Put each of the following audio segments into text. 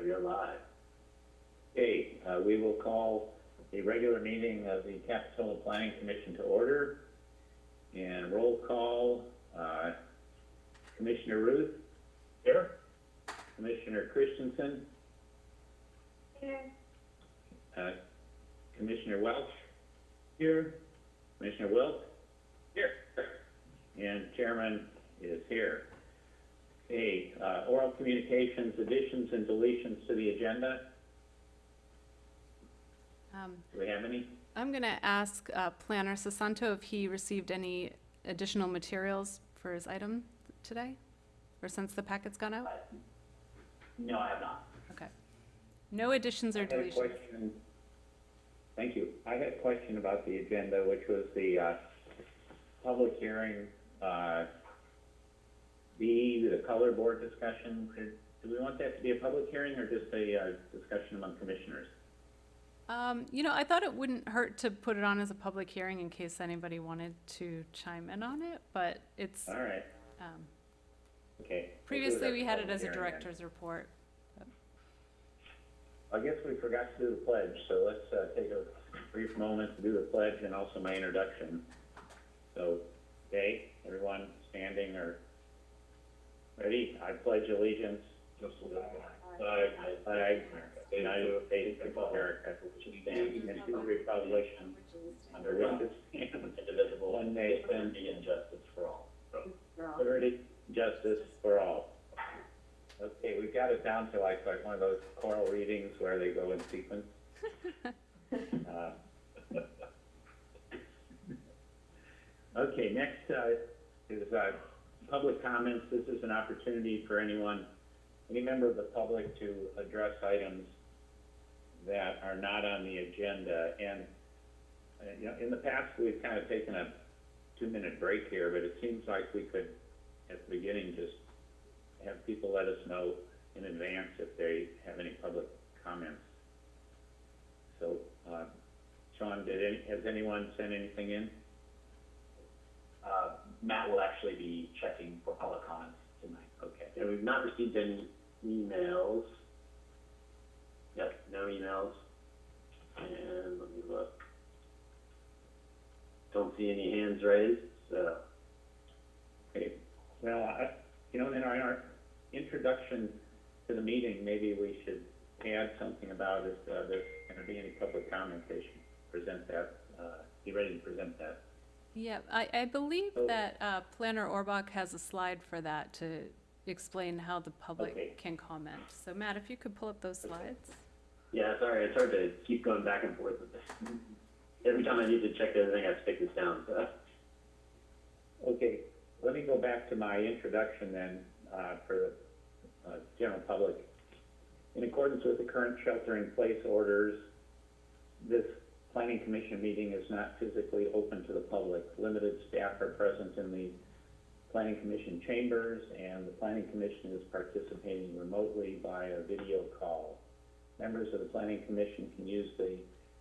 Okay, we are live. Okay, uh, we will call the regular meeting of the Capitola Planning Commission to order. And roll call, uh, Commissioner Routh, Here? Commissioner Christensen, Here. uh, Commissioner Welch. Here. Commissioner Wilk. Here. And Chairman is here. Okay, uh, oral communications, additions and deletions to the agenda. Um, Do we have any? I'm going to ask uh, Planner Sasanto if he received any additional materials for his item today, or since the packet's gone out? No, I have not. Okay. No additions I or had a deletions? question. Thank you. I had a question about the agenda, which was the, uh, public hearing, uh, B, the color board discussion. Do we want that to be a public hearing or just a, uh, discussion among commissioners? Um, You know, I thought it wouldn't hurt to put it on as a public hearing in case anybody wanted to chime in on it, but it's, All right, um, okay. We'll do previously we had it public as a hearing then. director's report. I guess we forgot to do the pledge, so let's, uh, take a brief moment to do the pledge and also my introduction. So, okay, everyone standing or ready? I pledge allegiance Just little more. Flag, flag, United States of America, which stands and to the republic under which it stands, Indivisible. one nation, and justice for all. liberty, justice for all. Okay, we've got it down to like, like one of those choral readings where they go in sequence. Uh, Okay, next, uh, is, uh, public comments. This is an opportunity for anyone, any member of the public to address items that are not on the agenda. And, uh, you know, in the past, we've kind of taken a two-minute break here, but it seems like we could, at the beginning, just have people let us know in advance if they have any public comments. So, uh, Sean, did any, has anyone sent anything in? Uh, Matt will actually be checking for public comments tonight. Okay. And we've not received any emails. Yep, no emails. And let me look. Don't see any hands raised, so. Okay, well, I, you know, in our, in our introduction to the meeting, maybe we should add something about if, uh, there's gonna be any public comment, they should present that, uh, be ready to present that. Yeah, I, I believe Oh. that uh, Planner Orbach has a slide for that to explain how the Okay. public can comment. So Matt, if you could pull up those Okay. slides? Yeah, sorry, it's hard to keep going back and forth with this. Every time I need to check everything, I have to take this down, so. Okay, let me go back to my introduction then, uh, for the, uh, general public. In accordance with the current shelter-in-place orders, this planning commission meeting is not physically open to the public. Limited staff are present in the planning commission chambers, and the planning commission is participating remotely by a video call. Members of the planning commission can use the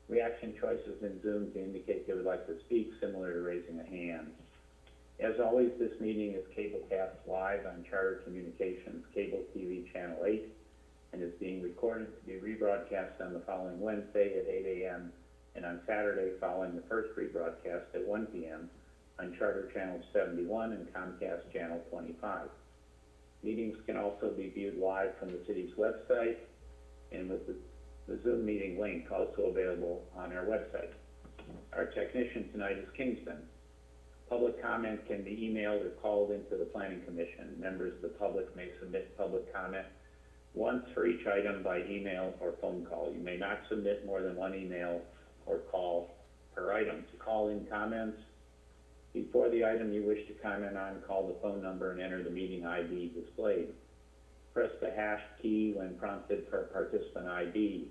reaction choices in Zoom to indicate they would like to speak, similar to raising a hand. As always, this meeting is cablecast live on Charter Communications Cable TV Channel 8 and is being recorded to be rebroadcast on the following Wednesday at 8 a.m. and on Saturday following the first rebroadcast at 1 p.m. on Charter Channel 71 and Comcast Channel 25. Meetings can also be viewed live from the city's website and with the, the Zoom meeting link also available on our website. Our technician tonight is Kingston. Public comment can be emailed or called into the planning commission. Members of the public may submit public comment once for each item by email or phone call. You may not submit more than one email or call per item. To call in comments, before the item you wish to comment on, call the phone number and enter the meeting ID displayed. Press the hash key when prompted for participant ID.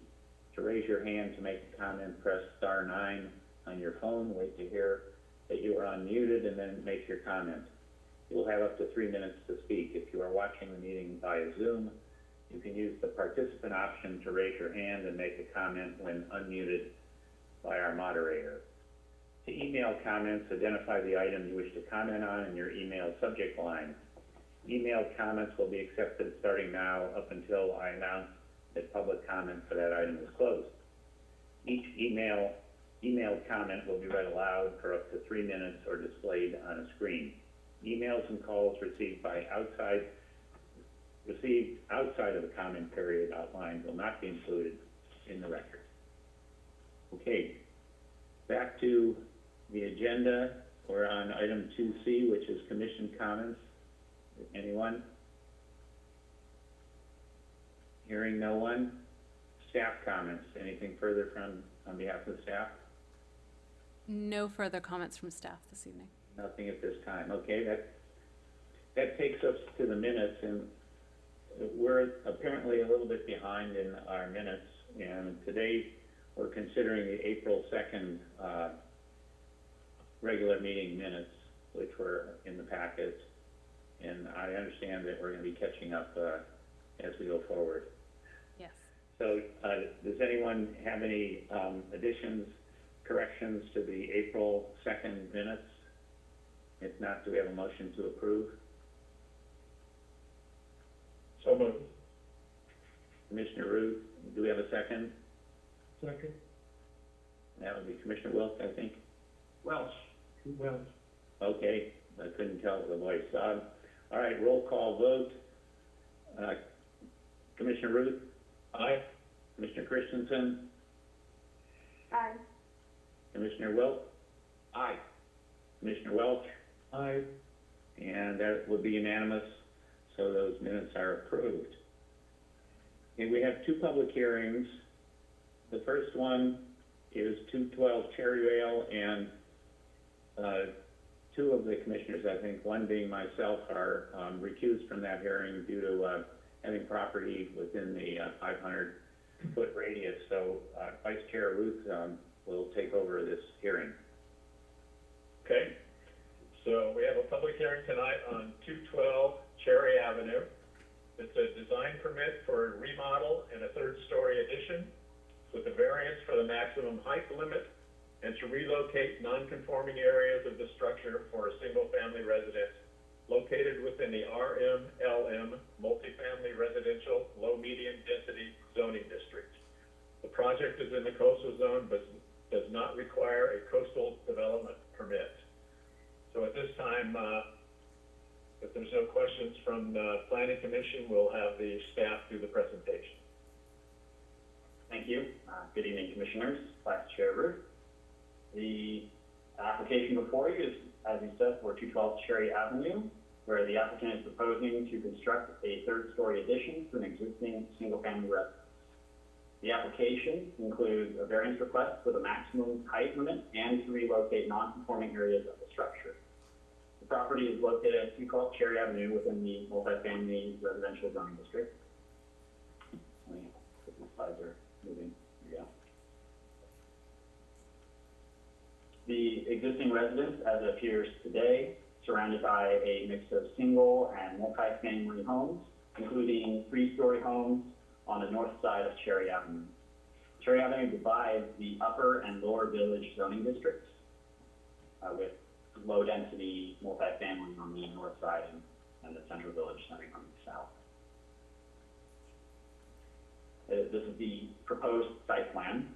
To raise your hand to make a comment, press star nine on your phone. Wait to hear that you are unmuted and then make your comment. You will have up to three minutes to speak. If you are watching the meeting via Zoom, you can use the participant option to raise your hand and make a comment when unmuted by our moderator. To email comments, identify the item you wish to comment on in your email subject line. Email comments will be accepted starting now up until I announce that public comment for that item is closed. Each email, emailed comment will be read aloud for up to three minutes or displayed on a screen. Emails and calls received by outside, received outside of the comment period outlined will not be included in the record. Okay, back to the agenda. We're on item two C, which is commission comments. Anyone? Hearing no one. Staff comments. Anything further from, on behalf of the staff? No further comments from staff this evening. Nothing at this time. Okay, that, that takes us to the minutes, and we're apparently a little bit behind in our minutes. And today, we're considering the April second, uh, regular meeting minutes, which were in the packet. And I understand that we're gonna be catching up, uh, as we go forward. Yes. So, uh, does anyone have any, um, additions, corrections to the April second minutes? If not, do we have a motion to approve? So moved. Commissioner Routh, do we have a second? Second. That would be Commissioner Wilk, I think. Welch. Welch. Okay, I couldn't tell the voice. Um, all right, roll call vote. Uh, Commissioner Routh? Aye. Commissioner Christensen, Aye. Commissioner Wilk, Aye. Commissioner Welch, Aye. and that would be unanimous, so those minutes are approved. Okay, we have two public hearings. The first one is two twelve Cherry Vale, and, uh, two of the commissioners, I think, one being myself, are, um, recused from that hearing due to, uh, having property within the, uh, five hundred foot radius, so, uh, Vice Chair Routh, um, will take over this hearing. Okay, so we have a public hearing tonight on two twelve Cherry Avenue. It's a design permit for a remodel and a third-story addition with a variance for the maximum height limit and to relocate non-conforming areas of the structure for a single-family residence located within the RMLM multifamily residential low-medium density zoning district. The project is in the coastal zone, but does not require a coastal development permit. So at this time, uh, if there's no questions from the planning commission, we'll have the staff do the presentation. Thank you. Uh, Good evening, Commissioners, Vice Chair Routh. The application before you is, as you said, for 212 Cherry Avenue, where the applicant is proposing to construct a third-story addition to an existing single-family residence. The application includes a variance request for the maximum height limit and to relocate non-conforming areas of the structure. The property is located at 212 Cherry Avenue within the multifamily residential zoning district. Let me, put my slides moving, go. The existing residence, as it appears today, surrounded by a mix of single and multifamily homes, including three-story homes on the north side of Cherry Avenue. Cherry Avenue divides the upper and lower village zoning districts, uh, with low-density multifamily on the north side and, and the central village centering on the south. Uh, This is the proposed site plan.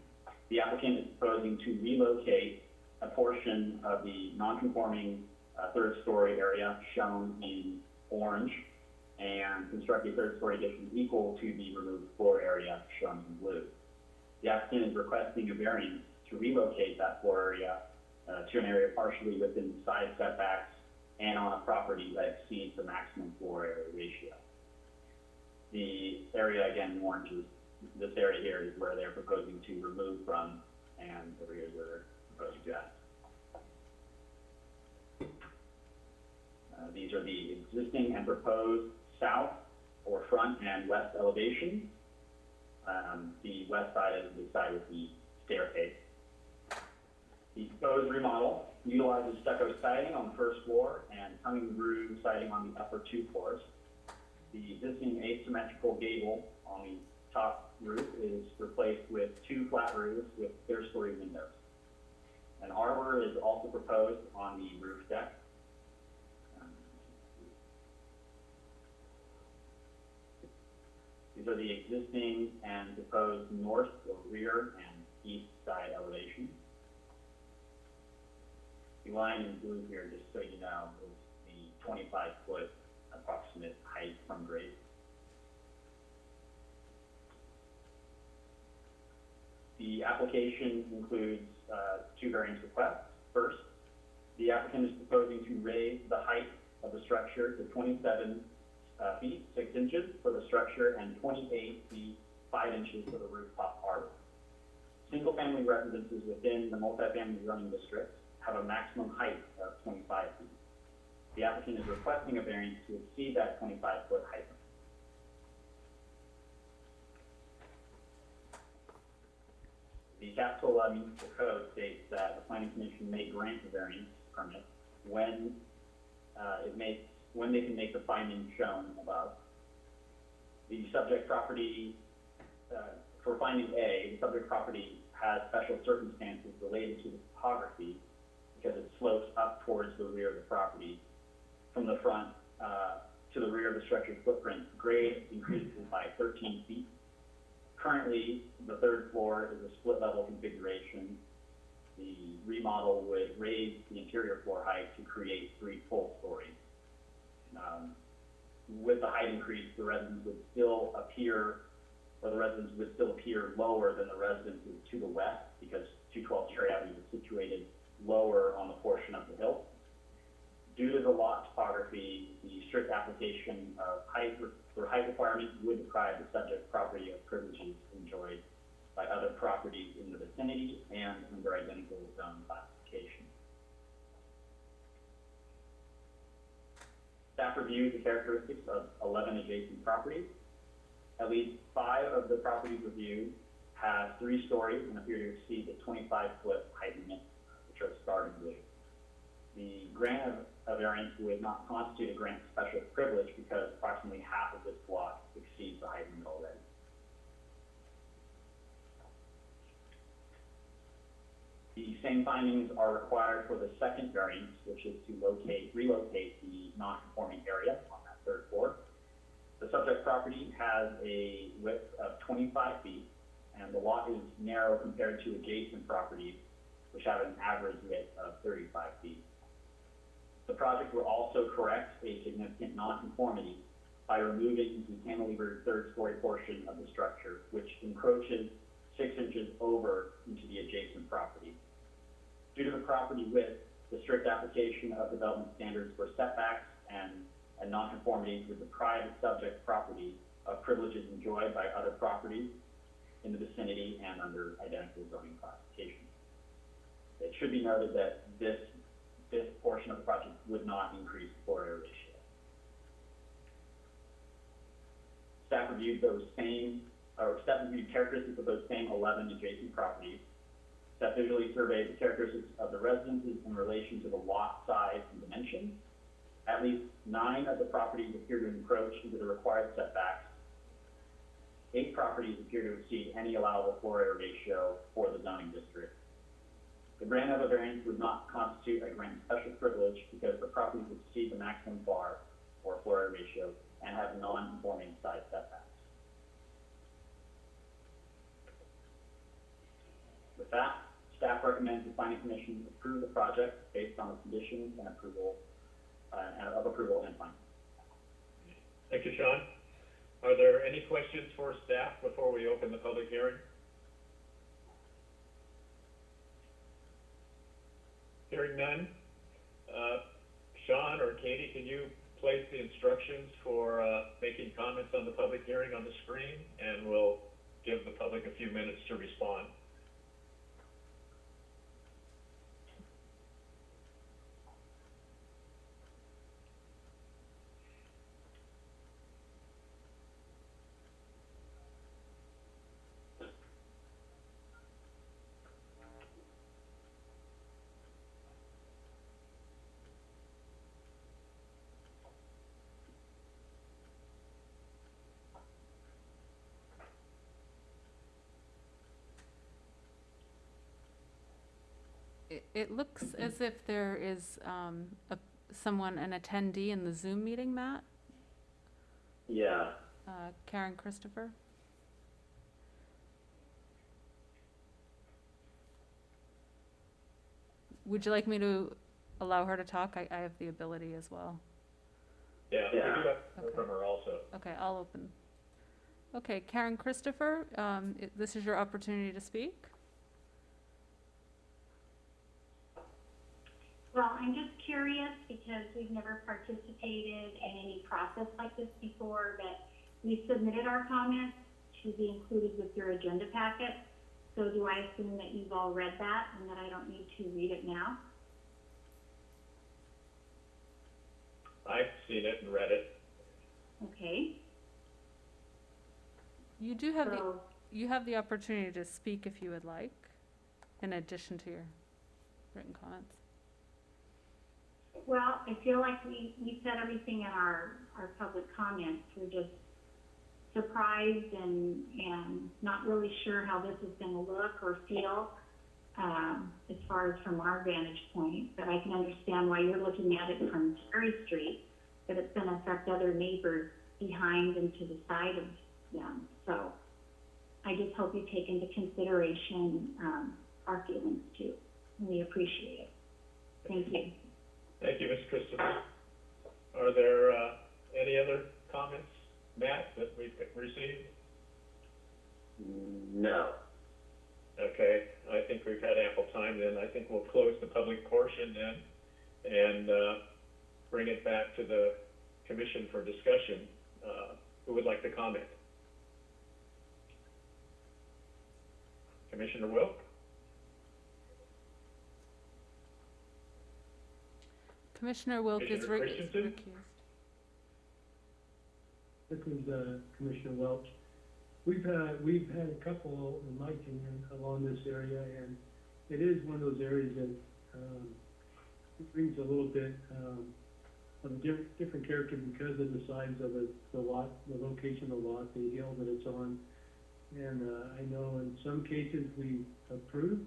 The applicant is proposing to relocate a portion of the non-conforming uh, third-story area shown in orange and construct a third-story addition equal to the removed floor area shown in blue. The applicant is requesting a variance to relocate that floor area uh, to an area partially within side setbacks and on a property that exceeds the maximum floor area ratio. The area, again, in orange is this area here is where they're proposing to remove from, and over here is where they're proposing to add. Uh, these are the existing and proposed south or front and west elevations. Um, the west side is the side with the staircase. The proposed remodel utilizes stucco siding on the first floor and tongue groove siding on the upper two floors. The existing asymmetrical gable on the top roof is replaced with two flat roofs with clerestory windows. An arbor is also proposed on the roof deck. These are the existing and proposed north or rear and east side elevations. The line in blue here, just so you know, is the twenty-five foot approximate height from grade. The application includes, uh, two variance requests. First, the applicant is proposing to raise the height of the structure to twenty-seven, uh, feet, six inches for the structure and twenty-eight feet, five inches for the rooftop arbor. Single-family residences within the multifamily zoning district have a maximum height of twenty-five feet. The applicant is requesting a variance to exceed that twenty-five foot height. The Capitola Municipal Code states that the planning commission may grant a variance permit when, uh, it makes, when they can make the findings shown above. The subject property, uh, for finding A, the subject property has special circumstances related to the topography because it slopes up towards the rear of the property. From the front, uh, to the rear of the structure's footprint, grade increases by thirteen feet. Currently, the third floor is a split level configuration. The remodel would raise the interior floor height to create three full stories. Um, with the height increase, the residence would still appear, or the residence would still appear lower than the residences to the west, because two twelve Cherry Avenue is situated lower on the portion of the hill. Due to the lot topography, the strict application of height, re- or height requirements would deprive the subject property of privileges enjoyed by other properties in the vicinity and under identical zone classification. Staff reviewed the characteristics of eleven adjacent properties. At least five of the properties reviewed have three stories and appear to exceed the twenty-five foot height limit, which are starred in blue. The grant of a variance would not constitute a grant of special privilege because approximately half of this block exceeds the height limit already. The same findings are required for the second variance, which is to locate, relocate the non-conforming area on that third floor. The subject property has a width of twenty-five feet, and the lot is narrow compared to adjacent properties, which have an average width of thirty-five feet. The project will also correct a significant nonconformity by removing the cantilevered third-story portion of the structure, which encroaches six inches over into the adjacent property. Due to the property width, the strict application of development standards for setbacks and, and nonconformities deprive the subject property of privileges enjoyed by other properties in the vicinity and under identical zoning classification. It should be noted that this this portion of the project would not increase the floor area ratio. Staff reviewed those same, or staff reviewed characteristics of those same eleven adjacent properties. Staff visually surveyed the characteristics of the residences in relation to the lot size and dimensions. At least nine of the properties appear to encroach into the required setbacks. Eight properties appear to exceed any allowable floor area ratio for the zoning district. The grant of a variance would not constitute a grant of special privilege because the properties exceed the maximum bar or floor area ratio and have non-conforming side setbacks. With that, staff recommends the planning commission approve the project based on the conditions and approval, uh, of approval and findings. Thank you, Sean. Are there any questions for staff before we open the public hearing? Hearing none. Uh, Sean or Katie, can you place the instructions for, uh, making comments on the public hearing on the screen? And we'll give the public a few minutes to respond. It, it looks as if there is, um, a, someone, an attendee in the Zoom meeting, Matt? Yeah, Uh, Karen Christopher? Would you like me to allow her to talk? I, I have the ability as well. Yeah, we do Yeah. have Okay. from her also. Okay, I'll open. Okay, Karen Christopher, um, i- this is your opportunity to speak. Well, I'm just curious because we've never participated in any process like this before, but we submitted our comments to be included with your agenda packet. So do I assume that you've all read that and that I don't need to read it now? I've seen it and read it. Okay, You do have the, so, you have the opportunity to speak if you would like, in addition to your written comments. Well, I feel like we, we said everything in our, our public comments. We're just surprised and, and not really sure how this is gonna look or feel, um, as far as from our vantage point. But I can understand why you're looking at it from Cherry Street, that it's gonna affect other neighbors behind and to the side of them. So I just hope you take into consideration, um, our feelings too. We appreciate it. Thank you. Thank you, Ms. Christopher. Are there, uh, any other comments, Matt, that we've received? No. Okay, I think we've had ample time then. I think we'll close the public portion then and, uh, bring it back to the commission for discussion. Uh, who would like to comment? Commissioner Wilk? Commissioner Wilk is Commissioner re- is Christensen? recused. This is uh, Commissioner Welch. We've had, we've had a couple, in my opinion, along this area, and it is one of those areas that, um, brings a little bit, um, of a diff- different character because of the size of the, the lot, the location of the lot, the hill that it's on. And, uh, I know in some cases we approved,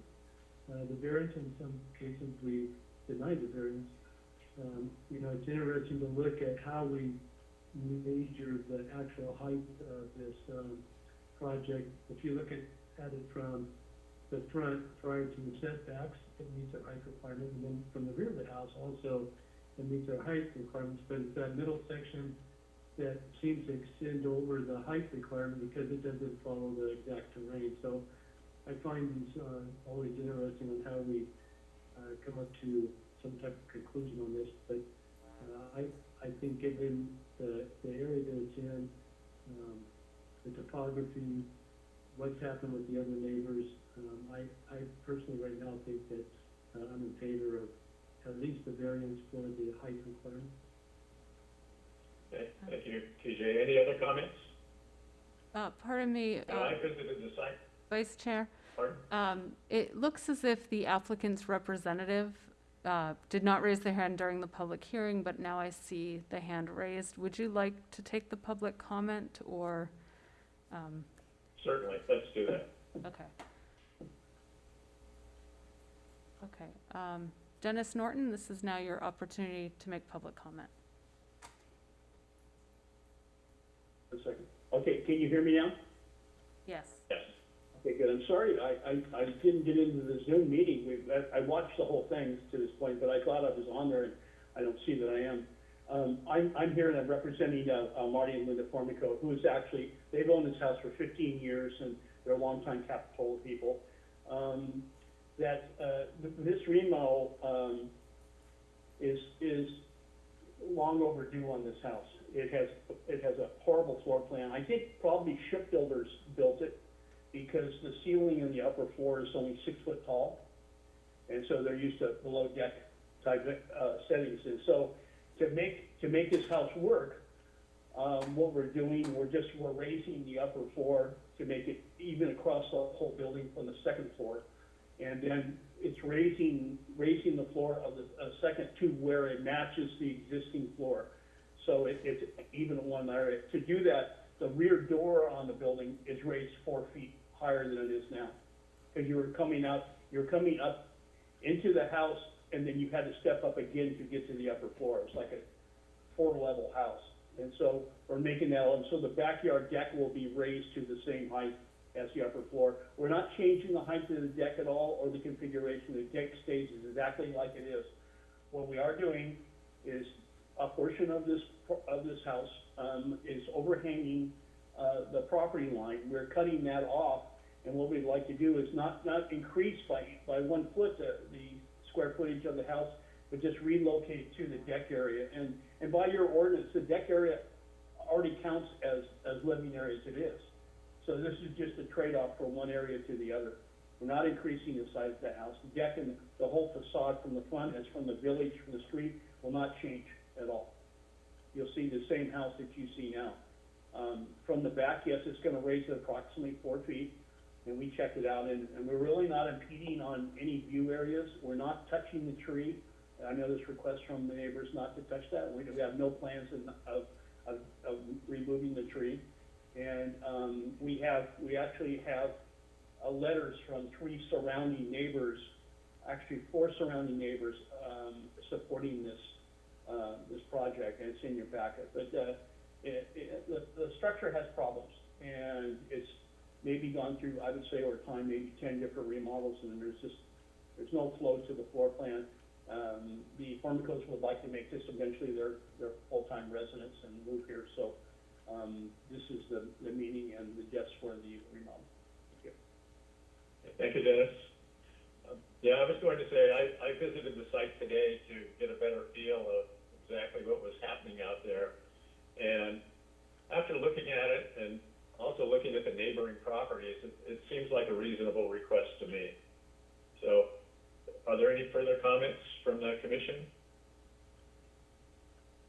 uh, the variance, in some cases we denied the variance. Um, you know, it's interesting to look at how we measure the actual height of this, um, project. If you look at, at it from the front prior to the setbacks, it meets our height requirement, and then from the rear of the house also, it meets our height requirements, but it's that middle section that seems to extend over the height requirement because it doesn't follow the exact terrain. So I find these, uh, always interesting on how we, uh, come up to some type of conclusion on this, but, uh, I, I think given the, the area that it's in, um, the topography, what's happened with the other neighbors, um, I, I personally right now think that, uh, I'm in favor of at least the variance for the height requirement. Okay, thank you, TJ. Any other comments? Uh, pardon me, No, uh, I visited the site. Vice Chair. Pardon? Um, it looks as if the applicant's representative, uh, did not raise their hand during the public hearing, but now I see the hand raised. Would you like to take the public comment or, um, Certainly, let's do that. okay. Okay, um, Dennis Norton, this is now your opportunity to make public comment. A second. Okay, can you hear me now? Yes. Okay, good. I'm sorry, I, I, I didn't get into the Zoom meeting. We, I, I watched the whole thing to this point, but I thought I was on there and I don't see that I am. Um, I'm, I'm here and I'm representing, uh, uh, Marty and Linda Formico, who is actually, they've owned this house for fifteen years and they're longtime Capitola people. Um, that, uh, th- this remodel, um, is, is long overdue on this house. It has, it has a horrible floor plan. I think probably shipbuilders built it because the ceiling in the upper floor is only six foot tall. And so they're used to below deck type, uh, settings. And so to make, to make this house work, um, what we're doing, we're just, we're raising the upper floor to make it even across the whole building from the second floor. And then it's raising, raising the floor of the, uh, second to where it matches the existing floor. So it, it's even one area. To do that, the rear door on the building is raised four feet higher than it is now. Because you were coming up, you're coming up into the house, and then you had to step up again to get to the upper floor. It's like a four-level house. And so we're making that, and so the backyard deck will be raised to the same height as the upper floor. We're not changing the height of the deck at all or the configuration. The deck stays exactly like it is. What we are doing is a portion of this, of this house, um, is overhanging, uh, the property line. We're cutting that off, and what we'd like to do is not, not increase by, by one foot the, the square footage of the house, but just relocate to the deck area. And, and by your ordinance, the deck area already counts as, as living area as it is. So this is just a trade-off from one area to the other. We're not increasing the size of the house. The deck and the whole facade from the front, as from the village, from the street, will not change at all. You'll see the same house that you see now. Um, from the back, yes, it's gonna raise it approximately four feet, and we checked it out, and, and we're really not impeding on any view areas. We're not touching the tree. I know there's requests from the neighbors not to touch that. We, we have no plans in- of, of, of removing the tree. And, um, we have, we actually have, uh, letters from three surrounding neighbors, actually four surrounding neighbors, um, supporting this, uh, this project, and it's in your packet. But, uh, it, it, the, the structure has problems, and it's maybe gone through, I would say, over time, maybe ten different remodels, and there's just, there's no flow to the floor plan. Um, the Formicos would like to make this eventually their, their full-time residence and move here, so, um, this is the, the meeting and the desk for the remodel. Thank you, Dennis. Um, Yeah, I was going to say, I, I visited the site today to get a better feel of exactly what was happening out there. And after looking at it and also looking at the neighboring properties, it, it seems like a reasonable request to me. So, are there any further comments from the commission?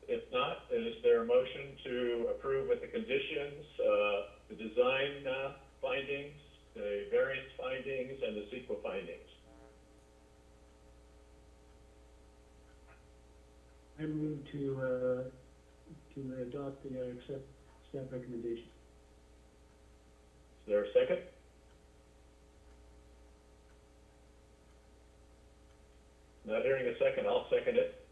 If not, is there a motion to approve with the conditions, uh, the design, uh, findings, the variance findings, and the CEQA findings? I move to, uh, to adopt the, accept staff recommendation. Is there a second? Not hearing a second, I'll second it.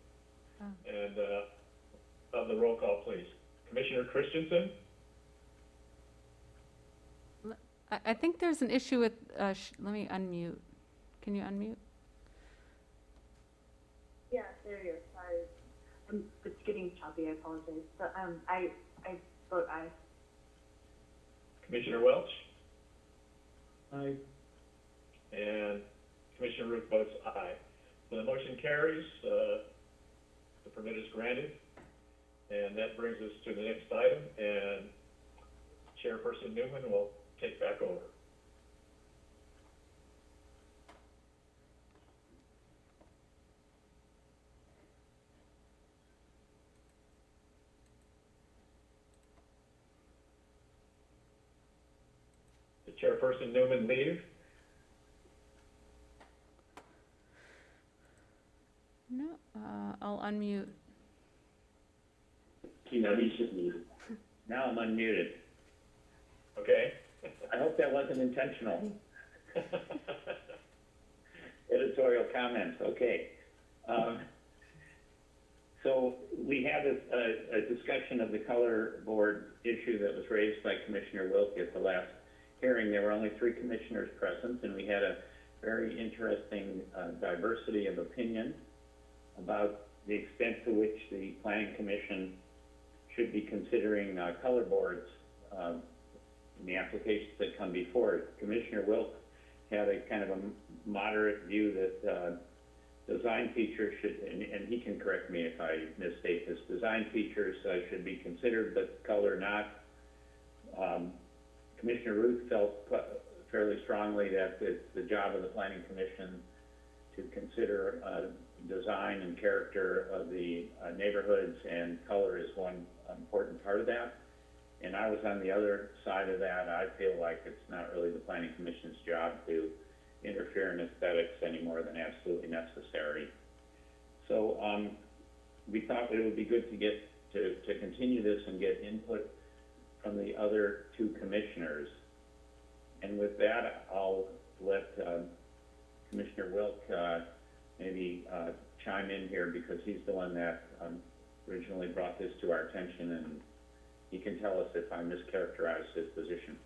Oh. And, uh, have the roll call, please. Commissioner Christensen? I, I think there's an issue with, uh, sh- let me unmute. Can you unmute? Yeah, there you go, sorry. Um, it's getting choppy, I apologize. But, um, I, I vote aye. Commissioner Welch? I, And Commissioner Routh votes aye. So the motion carries, uh, the permit is granted. And that brings us to the next item, and Chairperson Newman will take back over. Did Chairperson Newman leave? No, uh, I'll unmute. You know, he's just. Now I'm unmuted. Okay. I hope that wasn't intentional. Editorial comments, okay. Um, So we had a, a, a discussion of the color board issue that was raised by Commissioner Wilkie at the last hearing. There were only three commissioners present, and we had a very interesting uh, diversity of opinion about the extent to which the planning commission should be considering uh, color boards um, in the applications that come before it. Commissioner Wilk had a kind of a moderate view that, uh, design features should, and, and he can correct me if I misstate this, design features, uh, should be considered, but color not. Um, Commissioner Routh felt fairly strongly that it's the job of the planning commission to consider, uh, design and character of the uh, neighborhoods, and color is one important part of that. And I was on the other side of that. I feel like it's not really the planning commission's job to interfere in aesthetics any more than absolutely necessary. So, um, we thought it would be good to get, to, to continue this and get input from the other two commissioners. And with that, I'll let, um, Commissioner Wilk, uh, maybe, uh, chime in here because he's the one that, um, originally brought this to our attention, and he can tell us if I mischaracterized his position.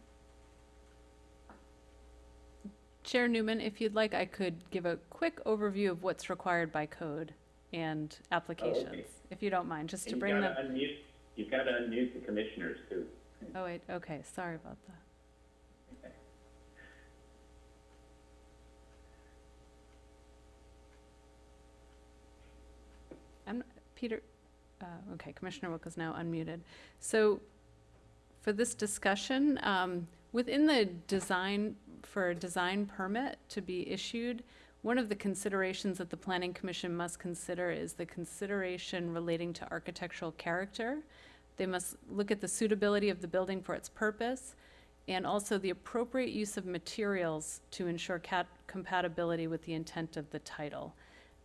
Chair Newman, if you'd like, I could give a quick overview of what's required by code and applications, if you don't mind, just to bring them. unmute, you've got to unmute the commissioners too. Oh, wait, okay, sorry about that. I'm, Peter, uh, okay, Commissioner Wilk is now unmuted. So for this discussion, um, within the design, for a design permit to be issued, one of the considerations that the Planning Commission must consider is the consideration relating to architectural character. They must look at the suitability of the building for its purpose, and also the appropriate use of materials to ensure cat- compatibility with the intent of the title.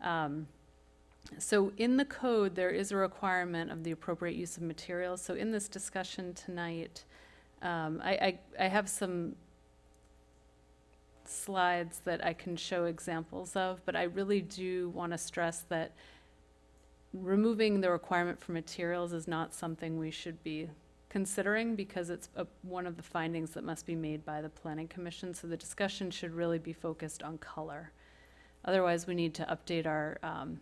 Um, so in the code, there is a requirement of the appropriate use of materials. So in this discussion tonight, um, I, I, I have some slides that I can show examples of, but I really do want to stress that removing the requirement for materials is not something we should be considering because it's a, one of the findings that must be made by the planning commission. So the discussion should really be focused on color. Otherwise, we need to update our, um,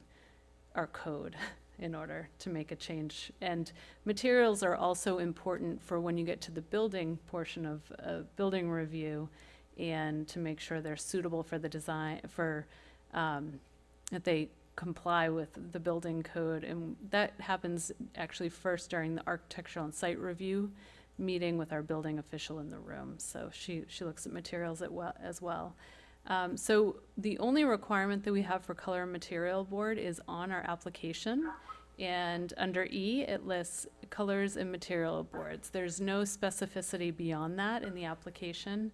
our code in order to make a change. And materials are also important for when you get to the building portion of a building review and to make sure they're suitable for the design, for, um, that they comply with the building code. And that happens actually first during the architectural and site review meeting with our building official in the room. So she, she looks at materials at well, as well. Um, so the only requirement that we have for color and material board is on our application. And under E, it lists colors and material boards. There's no specificity beyond that in the application.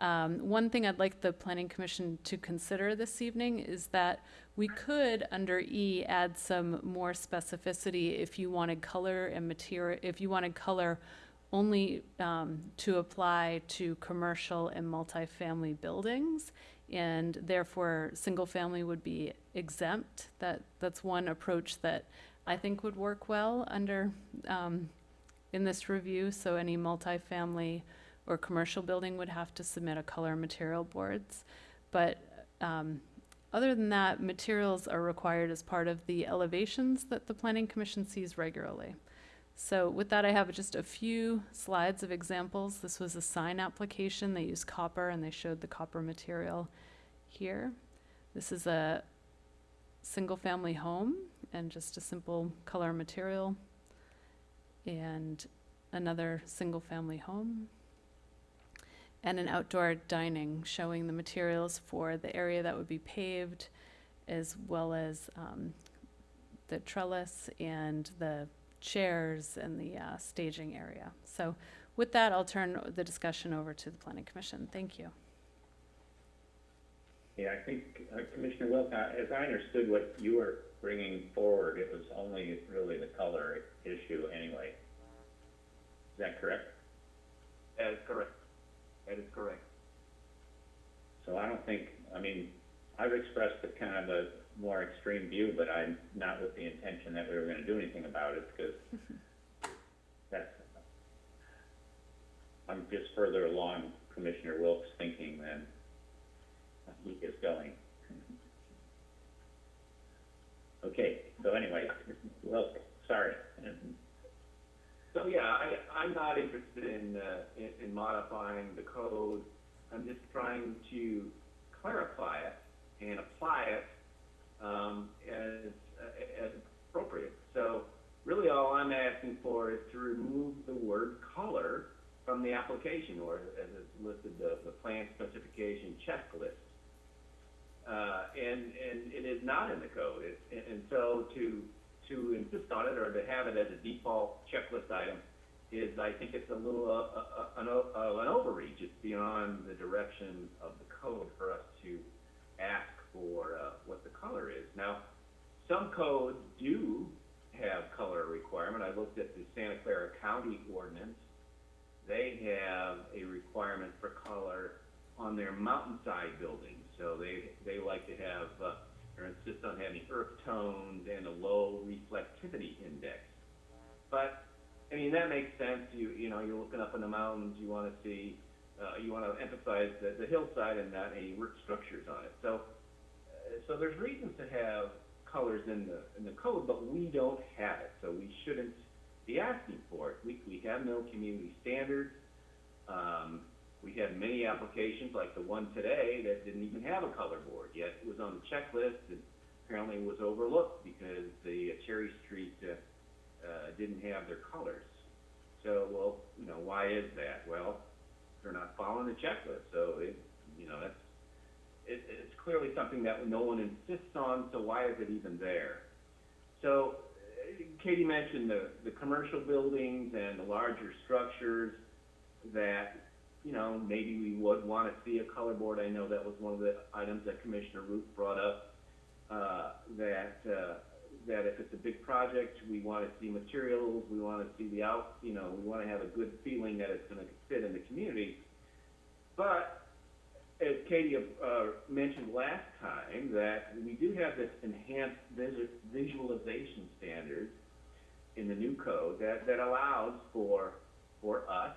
Um, one thing I'd like the planning commission to consider this evening is that we could, under E, add some more specificity if you wanted color and material, if you wanted color only, um, to apply to commercial and multifamily buildings. And therefore, single-family would be exempt. That, that's one approach that I think would work well under, um, in this review. So any multifamily or commercial building would have to submit a color material boards. But um, other than that, materials are required as part of the elevations that the planning commission sees regularly. So with that, I have just a few slides of examples. This was a sign application. They used copper and they showed the copper material here. This is a single-family home and just a simple color material. And another single-family home and an outdoor dining showing the materials for the area that would be paved as well as um, the trellis and the chairs and the uh, staging area. So with that, I'll turn the discussion over to the planning commission. Thank you. Yeah, I think, uh, Commissioner Wilk, uh, as I understood what you were bringing forward, it was only really the color issue anyway. Is that correct? That is correct. That is correct. So I don't think, I mean, I've expressed a kind of a more extreme view, but I'm not with the intention that we were gonna do anything about it, because that's, I'm just further along Commissioner Wilk's thinking than he is going. Okay, so anyway, Wilk, sorry. So, yeah, I, I'm not interested in, uh, in, in modifying the code. I'm just trying to clarify it and apply it, um, as, uh, as appropriate. So really all I'm asking for is to remove the word color from the application or as it's listed, the, the plan specification checklist. Uh, and, and it is not in the code. It, and, and so to, to insist on it or to have it as a default checklist item is, I think it's a little, uh, uh, an, uh, an overreach. It's beyond the direction of the code for us to ask for, uh, what the color is. Now, some codes do have color requirement. I looked at the Santa Clara County ordinance. They have a requirement for color on their mountainside buildings. So they, they like to have, uh, or insists on having earth tones and a low reflectivity index. But, I mean, that makes sense, you, you know, you're looking up in the mountains, you wanna see, uh, you wanna emphasize the, the hillside and not any root structures on it. So, uh, so there's reasons to have colors in the, in the code, but we don't have it, so we shouldn't be asking for it. We, we have no community standards. Um, we had many applications, like the one today, that didn't even have a color board, yet it was on the checklist and apparently was overlooked because the Cherry Street, uh, uh, didn't have their colors. So, well, you know, why is that? Well, they're not following the checklist, so it, you know, that's, it, it's clearly something that no one insists on, so why is it even there? So, uh, Katie mentioned the, the commercial buildings and the larger structures that, you know, maybe we would wanna see a color board. I know that was one of the items that Commissioner Routh brought up, uh, that, uh, that if it's a big project, we wanna see materials, we wanna see the out, you know, we wanna have a good feeling that it's gonna fit in the community. But, as Katie, uh, mentioned last time, that we do have this enhanced visu- visualization standard in the new code that, that allows for, for us,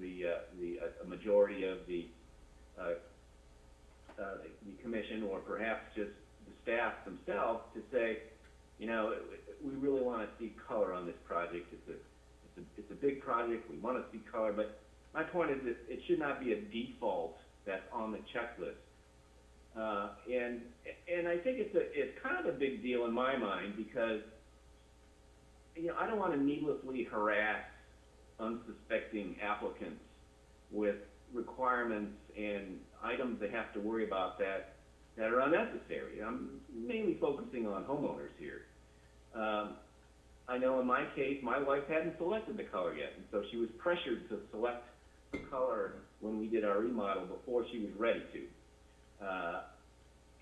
the, uh, the, uh, majority of the, uh, uh, the commission, or perhaps just the staff themselves, to say, you know, we really wanna see color on this project, it's a, it's a, it's a big project, we wanna see color, but my point is that it should not be a default that's on the checklist. Uh, and, and I think it's a, it's kind of a big deal in my mind, because, you know, I don't wanna needlessly harass unsuspecting applicants with requirements and items they have to worry about that, that are unnecessary. I'm mainly focusing on homeowners here. Um, I know in my case, my wife hadn't selected the color yet, and so she was pressured to select the color when we did our remodel before she was ready to. Uh,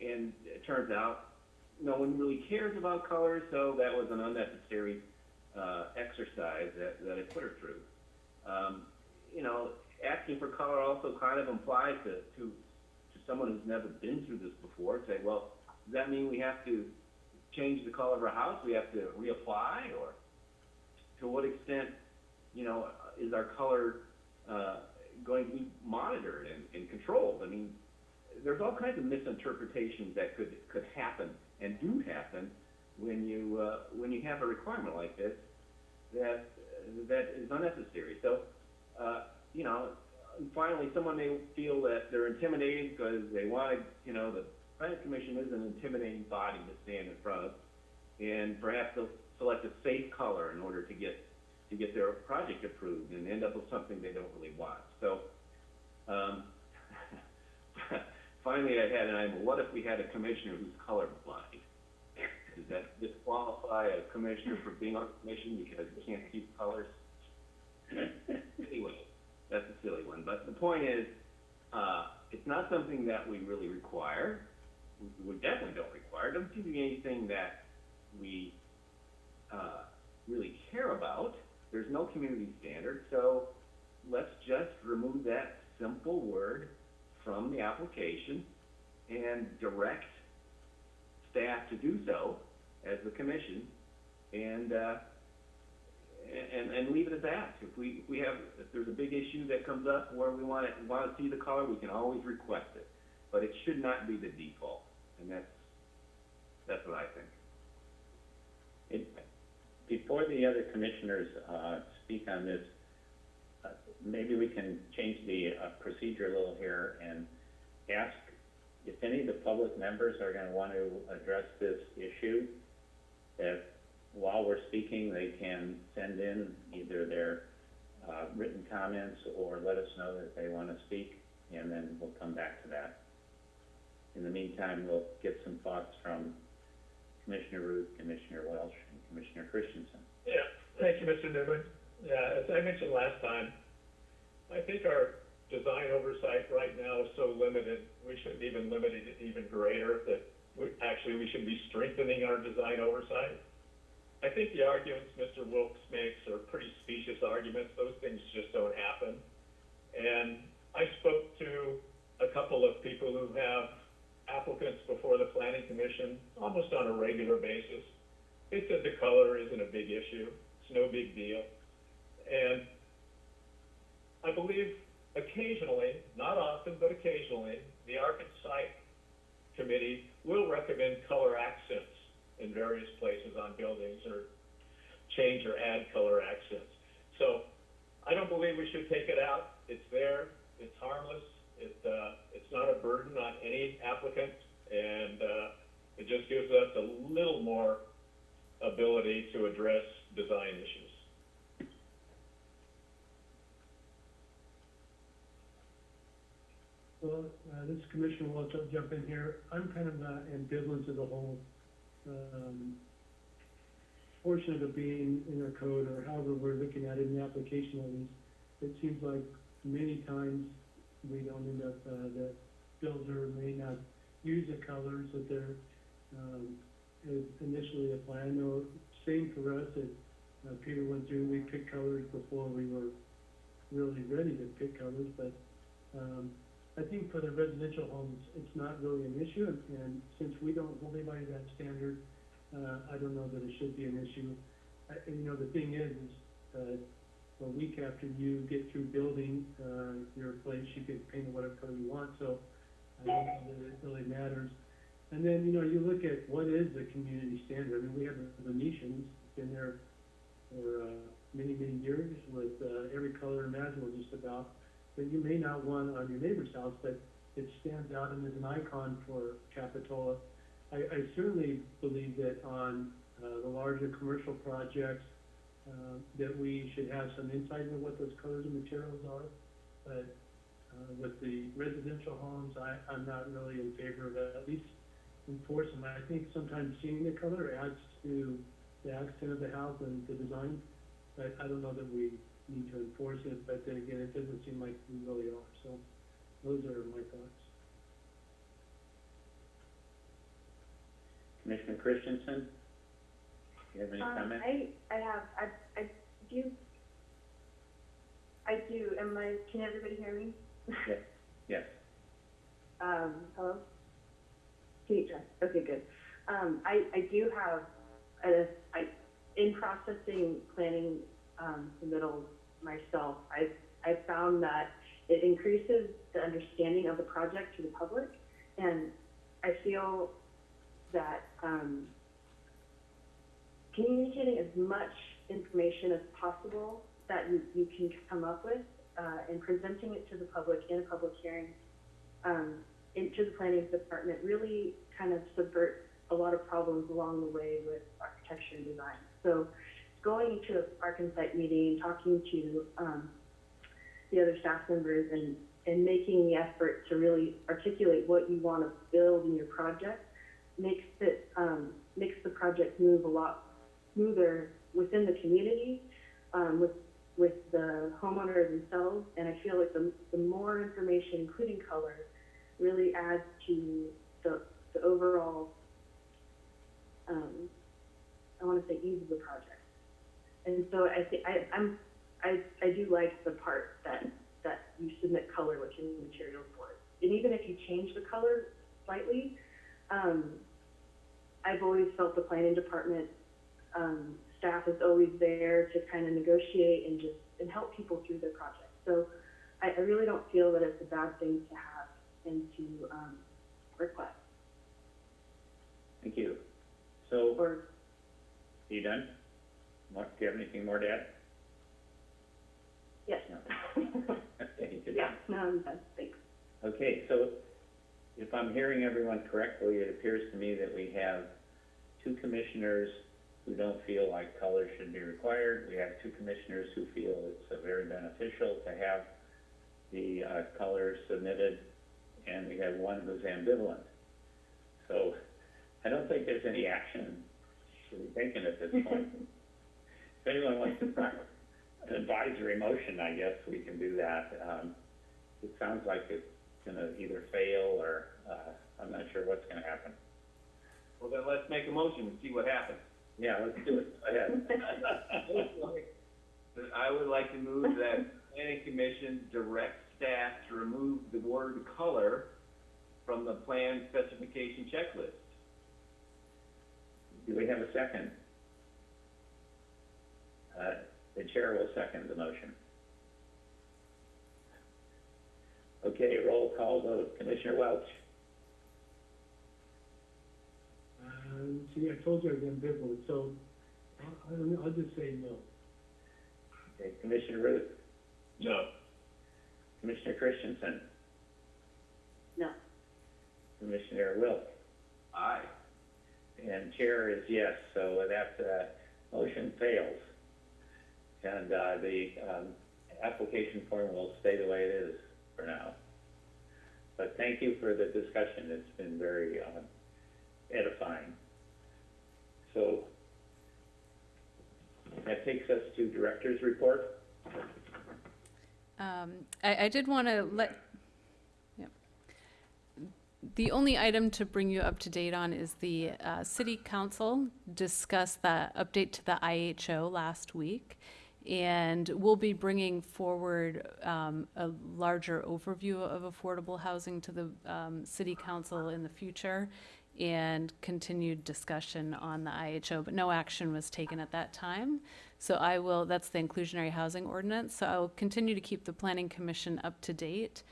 and it turns out, no one really cares about colors, so that was an unnecessary, uh, exercise that, that I put her through. Um, you know, asking for color also kind of implies to, to, to someone who's never been through this before, say, well, does that mean we have to change the color of our house, we have to reapply, or to what extent, you know, is our color, uh, going to be monitored and, and controlled? I mean, there's all kinds of misinterpretations that could, could happen and do happen when you, uh, when you have a requirement like this that, that is unnecessary. So, uh, you know, finally, someone may feel that they're intimidated because they want to, you know, the planning commission is an intimidating body to stand in front of, and perhaps they'll select a safe color in order to get, to get their project approved and end up with something they don't really want. So, um, finally, I had an idea, what if we had a commissioner who's colorblind? Does that disqualify a commissioner for being on the commission because he can't see colors? Anyway, that's a silly one, but the point is, uh, it's not something that we really require. We, we definitely don't require, it doesn't seem to be anything that we, uh, really care about. There's no community standard, so let's just remove that simple word from the application and direct staff to do so as the commission, and, uh, and, and leave it at that. If we, if we have, if there's a big issue that comes up where we wanna, wanna see the color, we can always request it. But it should not be the default, and that's, that's what I think. It, before the other commissioners, uh, speak on this, uh, maybe we can change the, uh, procedure a little here and ask if any of the public members are gonna want to address this issue, that while we're speaking, they can send in either their, uh, written comments or let us know that they wanna speak, and then we'll come back to that. In the meantime, we'll get some thoughts from Commissioner Routh, Commissioner Welch, and Commissioner Christensen. Yeah, thank you, Mr. Newman. Yeah, as I mentioned last time, I think our design oversight right now is so limited, we should even limit it even greater, that actually, we should be strengthening our design oversight. I think the arguments Mr. Wilkes makes are pretty specious arguments, those things just don't happen. And I spoke to a couple of people who have applicants before the planning commission almost on a regular basis. They said the color isn't a big issue, it's no big deal. And I believe occasionally, not often, but occasionally, the Arc and Site Committee will recommend color accents in various places on buildings or change or add color accents. So I don't believe we should take it out. It's there, it's harmless, it, uh, it's not a burden on any applicant, and, uh, it just gives us a little more ability to address design issues. Well, uh, this is Commissioner Welch, I'll jump in here. I'm kind of uh, ambivalent to the whole, um, portion of being in our code, or however we're looking at it in the application at least. It seems like many times we don't end up, uh, the builder may not use the colors that they're, um, initially planned, or same for us, that, uh, Peter went through, we picked colors before we were really ready to pick colors, but, um, I think for the residential homes, it's not really an issue, and, and since we don't hold anybody to that standard, uh, I don't know that it should be an issue. I, you know, the thing is, is, uh, a week after you get through building, uh, your place, you can paint it whatever color you want, so I don't know that it really matters. And then, you know, you look at what is the community standard, I mean, we have the Venetians, been there for, uh, many, many years with, uh, every color imaginable just about, that you may not want on your neighbor's house, but it stands out and is an icon for Capitola. I, I certainly believe that on, uh, the larger commercial projects, uh, that we should have some insight into what those colors and materials are. But, uh, with the residential homes, I, I'm not really in favor of at least enforcing. I think sometimes seeing the color adds to the accent of the house and the design, but I don't know that we need to enforce it, but then again, it doesn't seem like we really are, so those are my thoughts. Commissioner Christensen? Do You have any Um, comment? I, I have, I, I do, I do, am I, can everybody hear me? Yes. Yes. Um, hello? Can you, okay, good. Um, I, I do have, a, I, in processing, planning, um, the middle myself, I've, I've found that it increases the understanding of the project to the public, and I feel that, um, communicating as much information as possible that you, you can come up with, uh, and presenting it to the public in a public hearing, um, into the planning department really kind of subverts a lot of problems along the way with architecture and design. So going to and Site meeting, talking to, um, the other staff members and, and making the effort to really articulate what you want to build in your project makes it, um, makes the project move a lot smoother within the community, um, with, with the homeowner themselves. And I feel like the, the more information, including color, really adds to the, the overall, um, I want to say ease of the project. And so I think, I, I'm, I, I do like the part that, that you submit color with your material for it. And even if you change the color slightly, um, I've always felt the planning department, um, staff is always there to kind of negotiate and just, and help people through their project. So I, I really don't feel that it's a bad thing to have and to, um, request, Thank you. So, or, are you done? More, do you have anything more to add? yes. Okay, good. Yeah, no, I'm done, thanks. Okay, so if I'm hearing everyone correctly, it appears to me that we have two commissioners who don't feel like color should be required. We have two commissioners who feel it's very beneficial to have the, uh, colors submitted, and we have one who's ambivalent. So I don't think there's any action to be taken at this point. If anyone wants to try an advisory motion, I guess we can do that. Um, it sounds like it's gonna either fail or, uh, I'm not sure what's gonna happen. Well, then let's make a motion and see what happens. Yeah, let's do it. Go ahead. I would like to move that planning commission direct staff to remove the word color from the plan specification checklist. Do we have a second? Uh, the chair will second the motion. Okay, roll call vote. Commissioner Welch? Um, see, I told you I was ambivalent, so I'll, I don't know, I'll just say no. Okay, Commissioner Routh? No. Commissioner Christensen? No. Commissioner Wilk? Aye. And chair is yes, so that, uh, motion fails. And, uh, the, um, application form will stay the way it is for now. But thank you for the discussion, it's been very, uh, edifying. So, that takes us to director's report. Um, I, I did want to let. The only item to bring you up to date on is the, uh, city council discussed the update to the IHO last week. And we'll be bringing forward, um, a larger overview of affordable housing to the, um, city council in the future. And continued discussion on the IHO, but no action was taken at that time. So I will, that's the inclusionary housing ordinance, so I will continue to keep the planning commission up to date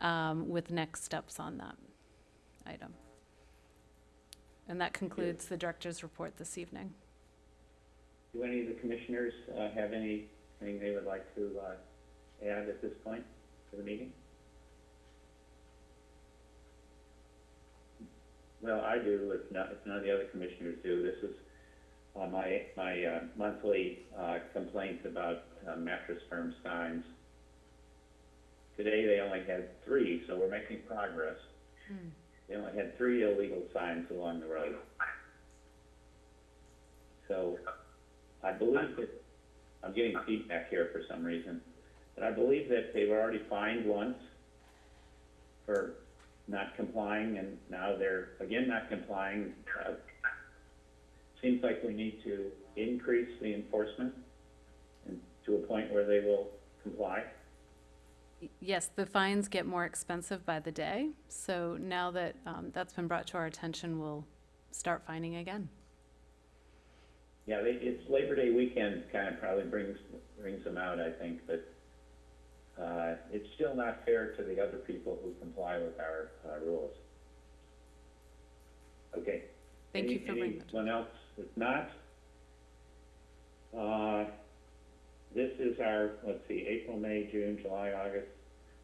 um, with next steps on that item. And that concludes the director's report this evening. Do any of the commissioners, uh, have anything they would like to, uh, add at this point to the meeting? Well, I do, if not, if none of the other commissioners do. This is, uh, my, my, uh, monthly, uh, complaints about uh, mattress firm signs. Today, they only had three, so we're making progress. They only had three illegal signs along the road. So, I believe that, I'm getting feedback here for some reason, but I believe that they've already fined once for not complying, and now they're again not complying. Uh, Seems like we need to increase the enforcement and to a point where they will comply. Yes, the fines get more expensive by the day, so now that um, that's been brought to our attention, we'll start fining again. Yeah, they, it's Labor Day weekend kind of probably brings, brings them out, I think, but, uh, it's still not fair to the other people who comply with our, uh, rules. Okay. Thank Any- you for bringing that. Anyone else? If not, uh, this is our, let's see, April, May, June, July, August.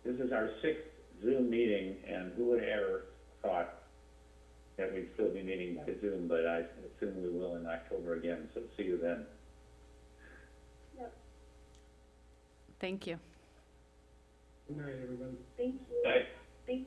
This is our sixth Zoom meeting, and who would ever thought that we'd still be meeting by Zoom, but I assume we will in October again, so see you then. Yep. Thank you. Good night, everybody. Thank